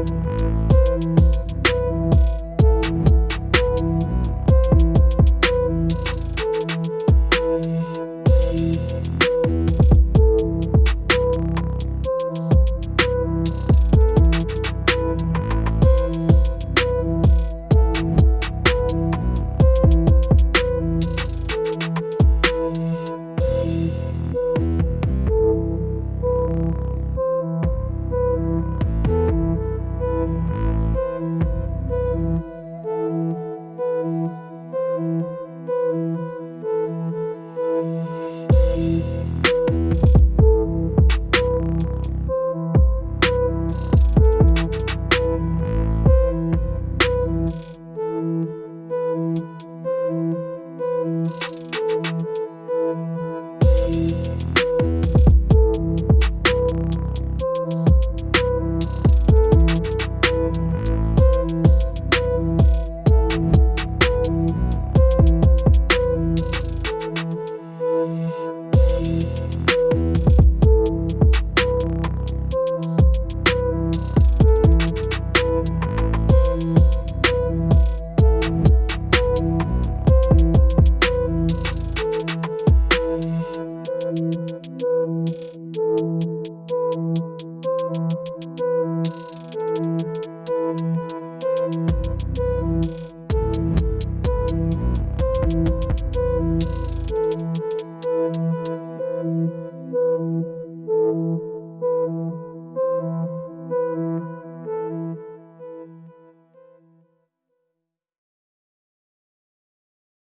Música